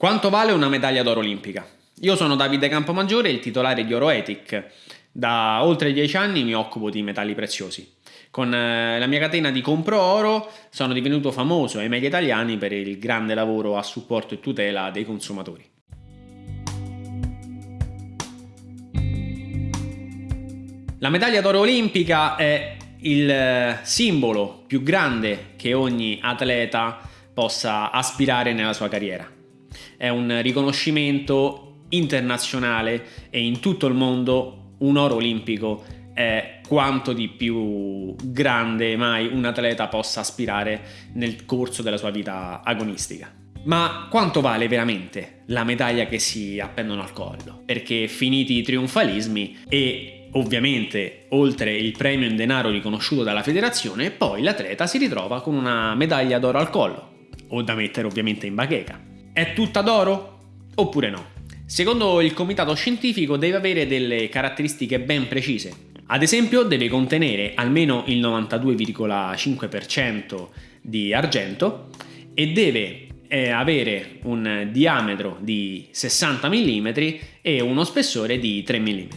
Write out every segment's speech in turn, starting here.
Quanto vale una medaglia d'oro olimpica? Io sono Davide Campomaggiore, il titolare di Oroetic. Da oltre dieci anni mi occupo di metalli preziosi. Con eh, la mia catena di Compro Oro sono divenuto famoso ai media italiani per il grande lavoro a supporto e tutela dei consumatori. La medaglia d'oro olimpica è il eh, simbolo più grande che ogni atleta possa aspirare nella sua carriera è un riconoscimento internazionale e in tutto il mondo un oro olimpico è quanto di più grande mai un atleta possa aspirare nel corso della sua vita agonistica. Ma quanto vale veramente la medaglia che si appendono al collo? Perché finiti i trionfalismi e ovviamente oltre il premio in denaro riconosciuto dalla federazione, poi l'atleta si ritrova con una medaglia d'oro al collo, o da mettere ovviamente in bacheca. È tutta d'oro? Oppure no? Secondo il comitato scientifico deve avere delle caratteristiche ben precise. Ad esempio deve contenere almeno il 92,5% di argento e deve eh, avere un diametro di 60 mm e uno spessore di 3 mm.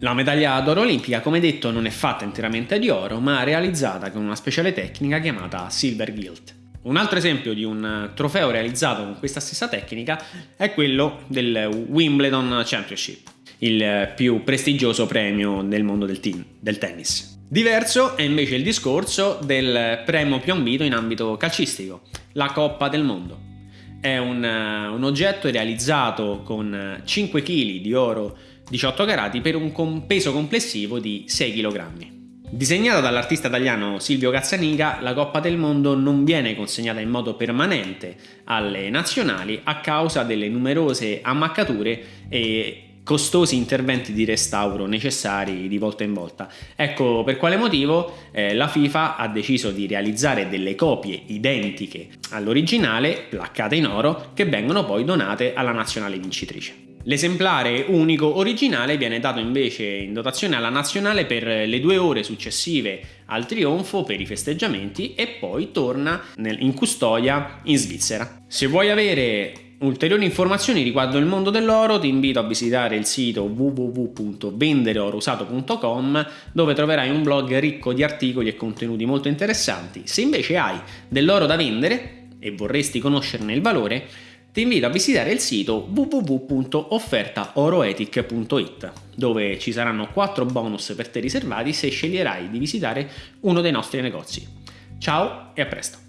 La medaglia d'oro olimpica, come detto, non è fatta interamente di oro, ma realizzata con una speciale tecnica chiamata silver gilt. Un altro esempio di un trofeo realizzato con questa stessa tecnica è quello del Wimbledon Championship, il più prestigioso premio nel mondo del, team, del tennis. Diverso è invece il discorso del premio più ambito in ambito calcistico, la Coppa del Mondo. È un, un oggetto realizzato con 5 kg di oro 18 carati per un peso complessivo di 6 kg. Disegnata dall'artista italiano Silvio Cazzaniga, la Coppa del Mondo non viene consegnata in modo permanente alle nazionali a causa delle numerose ammaccature e costosi interventi di restauro necessari di volta in volta. Ecco per quale motivo eh, la FIFA ha deciso di realizzare delle copie identiche all'originale, placcate in oro, che vengono poi donate alla nazionale vincitrice. L'esemplare unico originale viene dato invece in dotazione alla nazionale per le due ore successive al trionfo per i festeggiamenti e poi torna in custodia in Svizzera. Se vuoi avere ulteriori informazioni riguardo il mondo dell'oro ti invito a visitare il sito www.vendereorousato.com dove troverai un blog ricco di articoli e contenuti molto interessanti. Se invece hai dell'oro da vendere e vorresti conoscerne il valore ti invito a visitare il sito www.offertaoroetic.it dove ci saranno 4 bonus per te riservati se sceglierai di visitare uno dei nostri negozi. Ciao e a presto!